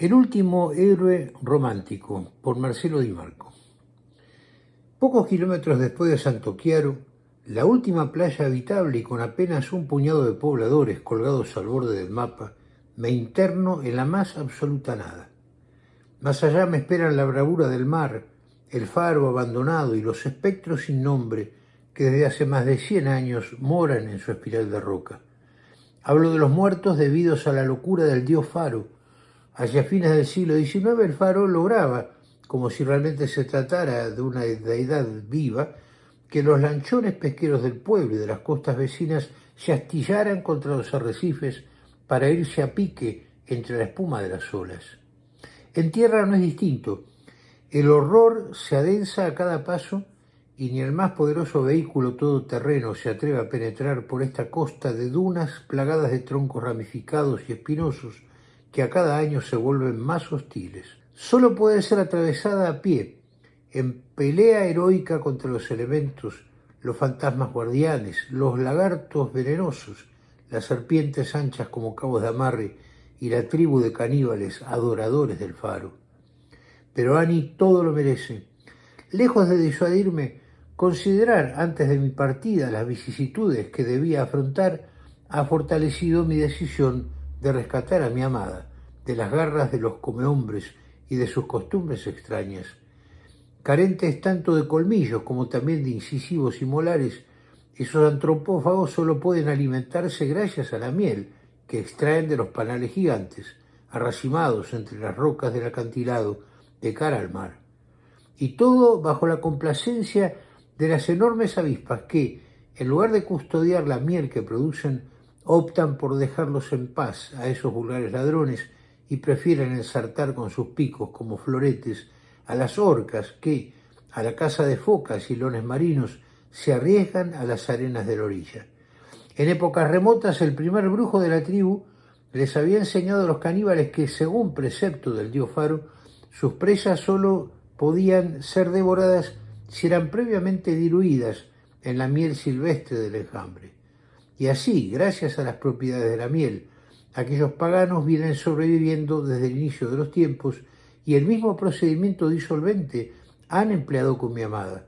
El último héroe romántico, por Marcelo Di Marco. Pocos kilómetros después de Santo Chiaro, la última playa habitable y con apenas un puñado de pobladores colgados al borde del mapa, me interno en la más absoluta nada. Más allá me esperan la bravura del mar, el faro abandonado y los espectros sin nombre que desde hace más de 100 años moran en su espiral de roca. Hablo de los muertos debidos a la locura del dios Faro, Hacia fines del siglo XIX el faro lograba, como si realmente se tratara de una deidad viva, que los lanchones pesqueros del pueblo y de las costas vecinas se astillaran contra los arrecifes para irse a pique entre la espuma de las olas. En tierra no es distinto. El horror se adensa a cada paso y ni el más poderoso vehículo todoterreno se atreve a penetrar por esta costa de dunas plagadas de troncos ramificados y espinosos que a cada año se vuelven más hostiles. Solo puede ser atravesada a pie, en pelea heroica contra los elementos, los fantasmas guardianes, los lagartos venenosos, las serpientes anchas como cabos de amarre y la tribu de caníbales adoradores del faro. Pero Ani todo lo merece. Lejos de disuadirme, considerar antes de mi partida las vicisitudes que debía afrontar ha fortalecido mi decisión de rescatar a mi amada, de las garras de los comehombres y de sus costumbres extrañas. Carentes tanto de colmillos como también de incisivos y molares, esos antropófagos solo pueden alimentarse gracias a la miel que extraen de los panales gigantes, arracimados entre las rocas del acantilado de cara al mar. Y todo bajo la complacencia de las enormes avispas que, en lugar de custodiar la miel que producen, optan por dejarlos en paz a esos vulgares ladrones y prefieren ensartar con sus picos como floretes a las orcas que, a la caza de focas y lones marinos, se arriesgan a las arenas de la orilla. En épocas remotas el primer brujo de la tribu les había enseñado a los caníbales que, según precepto del dios Faro, sus presas solo podían ser devoradas si eran previamente diluidas en la miel silvestre del enjambre. Y así, gracias a las propiedades de la miel, aquellos paganos vienen sobreviviendo desde el inicio de los tiempos y el mismo procedimiento disolvente han empleado con mi amada.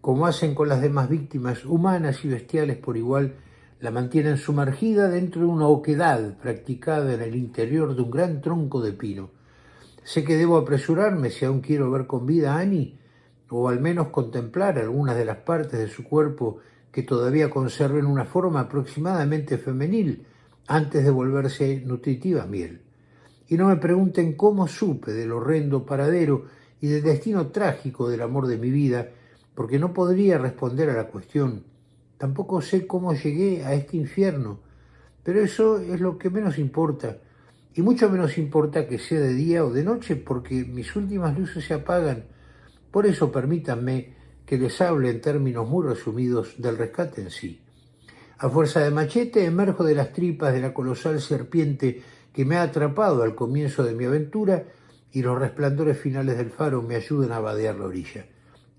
Como hacen con las demás víctimas humanas y bestiales por igual, la mantienen sumergida dentro de una oquedad practicada en el interior de un gran tronco de pino. Sé que debo apresurarme si aún quiero ver con vida a Annie, o al menos contemplar algunas de las partes de su cuerpo que todavía conserven una forma aproximadamente femenil antes de volverse nutritiva miel. Y no me pregunten cómo supe del horrendo paradero y del destino trágico del amor de mi vida, porque no podría responder a la cuestión. Tampoco sé cómo llegué a este infierno, pero eso es lo que menos importa, y mucho menos importa que sea de día o de noche, porque mis últimas luces se apagan. Por eso permítanme que les hable en términos muy resumidos del rescate en sí. A fuerza de machete emerjo de las tripas de la colosal serpiente que me ha atrapado al comienzo de mi aventura y los resplandores finales del faro me ayudan a vadear la orilla.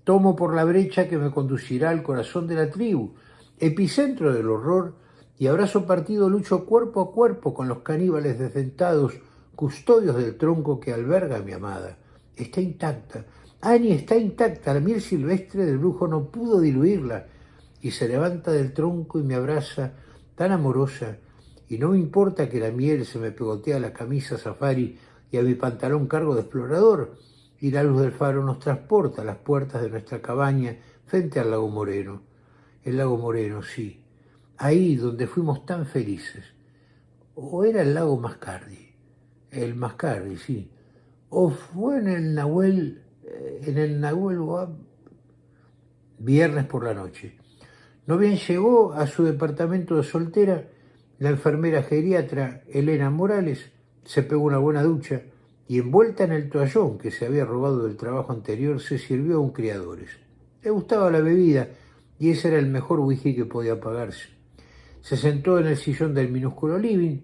Tomo por la brecha que me conducirá al corazón de la tribu, epicentro del horror, y abrazo partido lucho cuerpo a cuerpo con los caníbales desdentados, custodios del tronco que alberga a mi amada. Está intacta, Annie está intacta, la miel silvestre del brujo no pudo diluirla, y se levanta del tronco y me abraza tan amorosa, y no me importa que la miel se me pegotee a la camisa safari y a mi pantalón cargo de explorador, y la luz del faro nos transporta a las puertas de nuestra cabaña frente al lago Moreno. El lago Moreno, sí, ahí donde fuimos tan felices. O era el lago Mascardi, el Mascardi, sí, o fue en el Nahuel en el Nahuel viernes por la noche. No bien llegó a su departamento de soltera, la enfermera geriatra Elena Morales se pegó una buena ducha y envuelta en el toallón que se había robado del trabajo anterior se sirvió a un criadores. Le gustaba la bebida y ese era el mejor whisky que podía pagarse. Se sentó en el sillón del minúsculo living,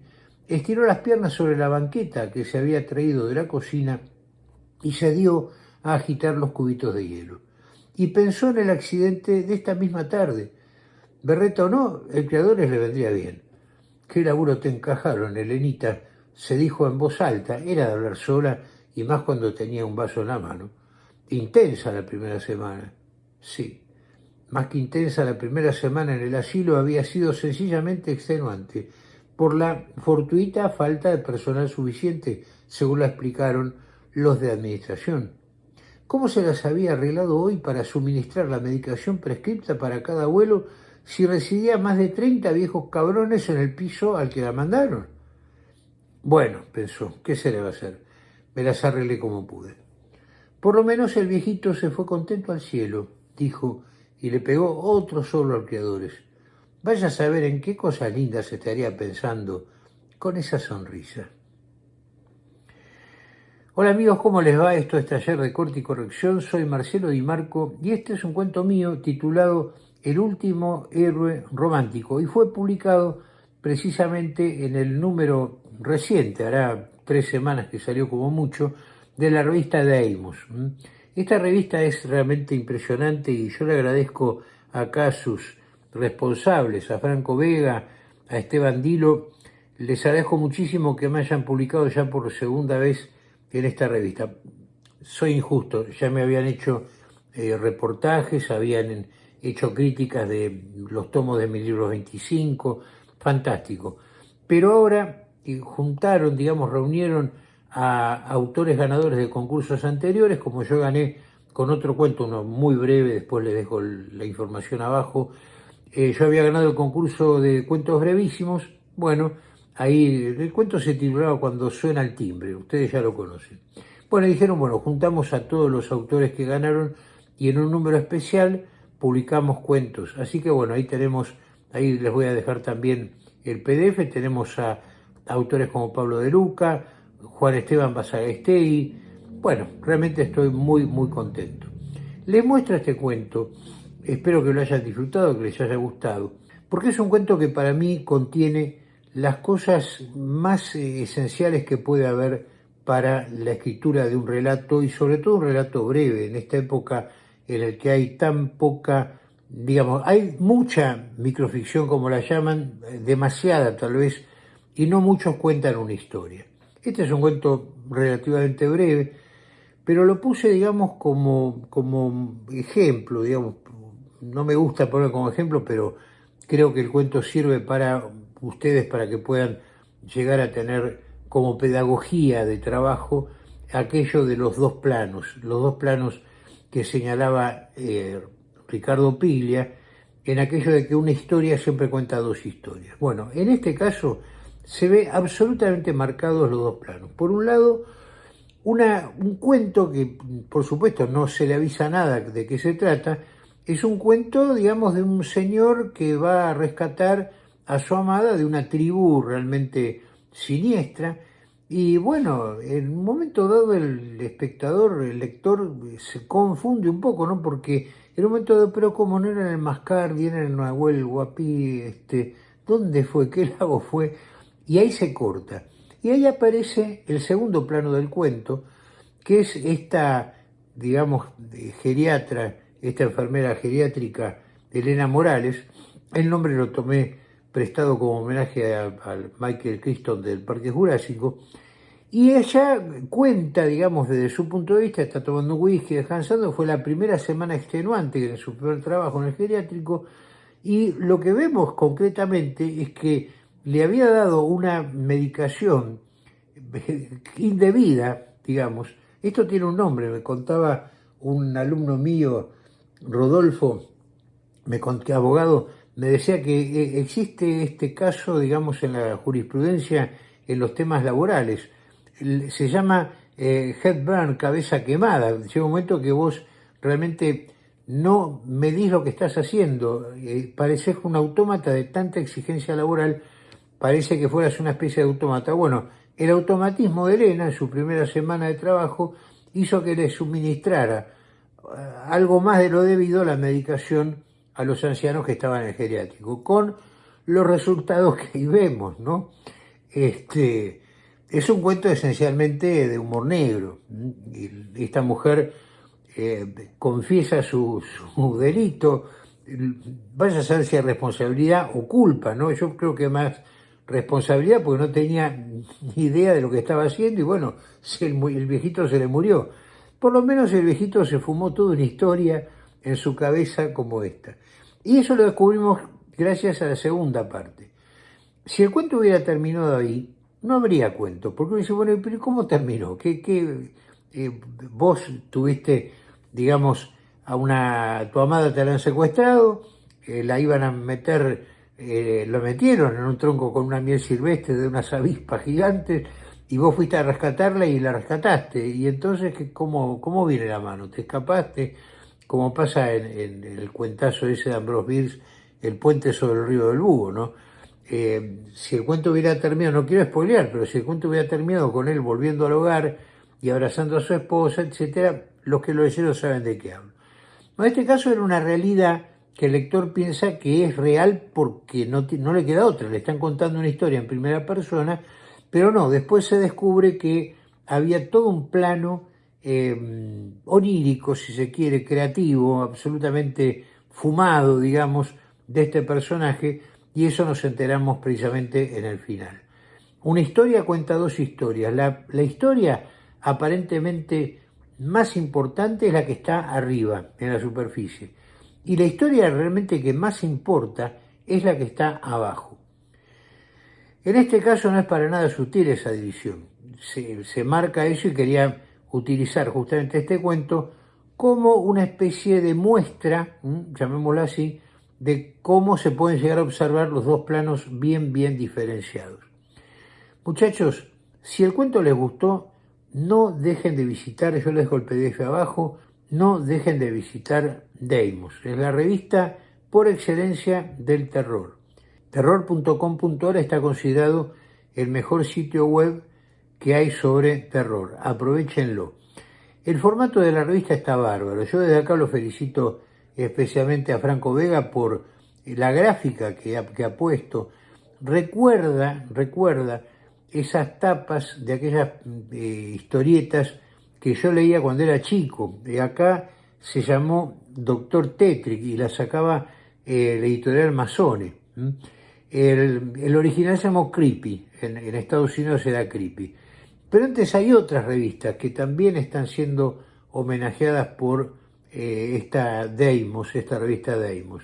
estiró las piernas sobre la banqueta que se había traído de la cocina y se dio a agitar los cubitos de hielo. Y pensó en el accidente de esta misma tarde. Berreta o no, el creador le vendría bien. ¿Qué laburo te encajaron, Elenita? se dijo en voz alta, era de hablar sola y más cuando tenía un vaso en la mano. Intensa la primera semana, sí. Más que intensa la primera semana en el asilo había sido sencillamente extenuante por la fortuita falta de personal suficiente, según la explicaron los de administración. ¿Cómo se las había arreglado hoy para suministrar la medicación prescripta para cada abuelo si residía más de 30 viejos cabrones en el piso al que la mandaron? Bueno, pensó, ¿qué se le va a hacer? Me las arreglé como pude. Por lo menos el viejito se fue contento al cielo, dijo, y le pegó otro solo al criadores. Vaya a saber en qué cosas lindas estaría pensando con esa sonrisa. Hola amigos, ¿cómo les va? Esto es Taller de Corte y Corrección. Soy Marcelo Di Marco y este es un cuento mío titulado El último héroe romántico y fue publicado precisamente en el número reciente, hará tres semanas que salió como mucho, de la revista Deimos. Esta revista es realmente impresionante y yo le agradezco acá a sus responsables, a Franco Vega, a Esteban Dilo, les agradezco muchísimo que me hayan publicado ya por segunda vez en esta revista. Soy injusto, ya me habían hecho eh, reportajes, habían hecho críticas de los tomos de mi libro 25, fantástico. Pero ahora juntaron, digamos, reunieron a autores ganadores de concursos anteriores, como yo gané con otro cuento, uno muy breve, después les dejo la información abajo. Eh, yo había ganado el concurso de cuentos brevísimos, bueno, ahí el cuento se titulaba Cuando suena el timbre, ustedes ya lo conocen. Bueno, dijeron, bueno, juntamos a todos los autores que ganaron y en un número especial publicamos cuentos. Así que bueno, ahí tenemos, ahí les voy a dejar también el PDF, tenemos a autores como Pablo de Luca, Juan Esteban Basagastei. Bueno, realmente estoy muy, muy contento. Les muestro este cuento, espero que lo hayan disfrutado, que les haya gustado, porque es un cuento que para mí contiene las cosas más eh, esenciales que puede haber para la escritura de un relato y sobre todo un relato breve en esta época en el que hay tan poca, digamos, hay mucha microficción como la llaman, demasiada tal vez, y no muchos cuentan una historia. Este es un cuento relativamente breve, pero lo puse, digamos, como, como ejemplo, digamos, no me gusta poner como ejemplo, pero creo que el cuento sirve para ustedes, para que puedan llegar a tener como pedagogía de trabajo aquello de los dos planos, los dos planos que señalaba eh, Ricardo Piglia, en aquello de que una historia siempre cuenta dos historias. Bueno, en este caso se ve absolutamente marcados los dos planos. Por un lado, una, un cuento que, por supuesto, no se le avisa nada de qué se trata, es un cuento, digamos, de un señor que va a rescatar a su amada de una tribu realmente siniestra, y bueno, en un momento dado el espectador, el lector, se confunde un poco, ¿no? Porque en un momento dado, pero como no era el Mascardi, era el Nahuel Guapí, este, ¿dónde fue? ¿Qué lago fue? y ahí se corta. Y ahí aparece el segundo plano del cuento, que es esta, digamos, geriatra, esta enfermera geriátrica, Elena Morales. El nombre lo tomé prestado como homenaje al Michael Crichton del Parque Jurásico. Y ella cuenta, digamos, desde su punto de vista, está tomando whisky, descansando, fue la primera semana extenuante en su primer trabajo en el geriátrico, y lo que vemos concretamente es que le había dado una medicación indebida, digamos. Esto tiene un nombre, me contaba un alumno mío, Rodolfo, me conté, abogado, me decía que eh, existe este caso, digamos, en la jurisprudencia en los temas laborales. Se llama eh, head burn, cabeza quemada. Llega un momento que vos realmente no medís lo que estás haciendo, eh, pareces un autómata de tanta exigencia laboral parece que fueras una especie de autómata. Bueno, el automatismo de Elena en su primera semana de trabajo hizo que le suministrara eh, algo más de lo debido a la medicación a los ancianos que estaban en el geriátrico, con los resultados que ahí vemos, ¿no? Este, es un cuento esencialmente de humor negro. Esta mujer eh, confiesa su, su, delito, vaya a ser si es responsabilidad o culpa, ¿no? Yo creo que más responsabilidad porque no tenía ni idea de lo que estaba haciendo y bueno, el, viejito se le murió. Por lo menos el viejito se fumó toda una historia en su cabeza como esta. Y eso lo descubrimos gracias a la segunda parte. Si el cuento hubiera terminado ahí, no habría cuento, porque uno dice, bueno, pero ¿cómo terminó? ¿Qué, qué eh, vos tuviste, digamos, a una, tu amada te la han secuestrado, eh, la iban a meter, eh, lo metieron en un tronco con una miel silvestre de unas avispas gigantes, y vos fuiste a rescatarla y la rescataste. Y entonces, ¿cómo, cómo viene la mano? ¿Te escapaste? Como pasa en, el cuentazo ese de Ambrose Bierce, El puente sobre el río del Búho, ¿no? Eh, si el cuento hubiera terminado, no quiero spoilear, pero si el cuento hubiera terminado con él volviendo al hogar y abrazando a su esposa, etcétera, los que lo leyeron saben de qué hablo. En este caso era una realidad que el lector piensa que es real porque no, no le queda otra, le están contando una historia en primera persona, pero no, después se descubre que había todo un plano eh, onírico, si se quiere, creativo, absolutamente fumado, digamos, de este personaje, y eso nos enteramos precisamente en el final. Una historia cuenta dos historias. La, historia aparentemente más importante es la que está arriba, en la superficie. Y la historia realmente que más importa es la que está abajo. En este caso no es para nada sutil esa división. Se, se marca eso y quería utilizar justamente este cuento como una especie de muestra, llamémoslo así, de cómo se pueden llegar a observar los dos planos bien, bien diferenciados. Muchachos, si el cuento les gustó, no dejen de visitar, yo les dejo el PDF abajo, no dejen de visitar Deimos, es la revista por excelencia del terror. Terror.com.ar está considerado el mejor sitio web que hay sobre terror, aprovechenlo. El formato de la revista está bárbaro, yo desde acá lo felicito especialmente a Franco Vega por la gráfica que ha, puesto. Recuerda, recuerda esas tapas de aquellas eh, historietas que yo leía cuando era chico. De acá se llamó Doctor Tetrick y la sacaba eh, la editorial Masone. El, original se llamó Creepy, en, en, Estados Unidos era Creepy. Pero antes hay otras revistas que también están siendo homenajeadas por eh, esta Deimos, esta revista Deimos.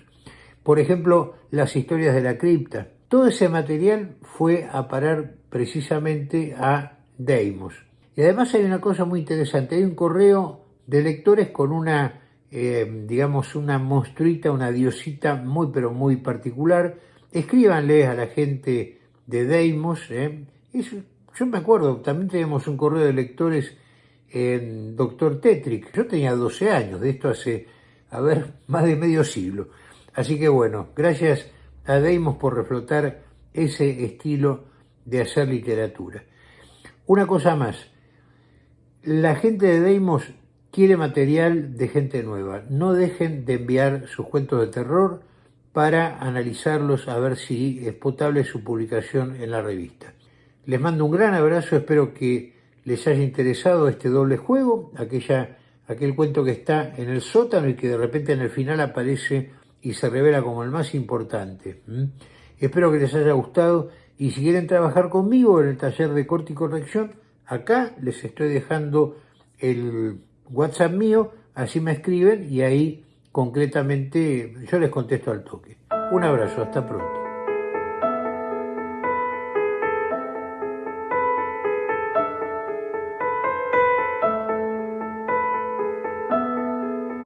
Por ejemplo, las historias de la cripta. Todo ese material fue a parar precisamente a Deimos. Y además hay una cosa muy interesante, hay un correo de lectores con una, eh, digamos, una monstruita, una diosita muy pero muy particular. Escríbanle a la gente de Deimos. Eh. Yo me acuerdo, también tenemos un correo de lectores en Doctor Tetrick. Yo tenía 12 años, de esto hace, a ver, más de medio siglo. Así que bueno, gracias a Deimos por reflotar ese estilo de hacer literatura. Una cosa más, la gente de Deimos quiere material de gente nueva. No dejen de enviar sus cuentos de terror para analizarlos a ver si es potable su publicación en la revista. Les mando un gran abrazo, espero que les haya interesado este doble juego, aquella, aquel cuento que está en el sótano y que de repente en el final aparece y se revela como el más importante. Espero que les haya gustado y si quieren trabajar conmigo en el taller de corte y corrección, acá les estoy dejando el WhatsApp mío, así me escriben y ahí concretamente yo les contesto al toque. Un abrazo, hasta pronto.